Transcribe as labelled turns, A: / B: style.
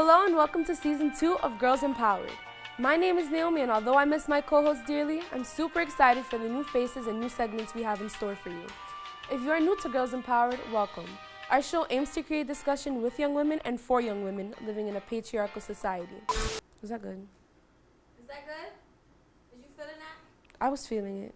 A: Hello and welcome to season two of Girls Empowered. My name is Naomi and although I miss my co-host dearly, I'm super excited for the new faces and new segments we have in store for you. If you are new to Girls Empowered, welcome. Our show aims to create discussion with young women and for young women living in a patriarchal society. Was that good?
B: Is that good? Did you feeling that?
A: I was feeling it.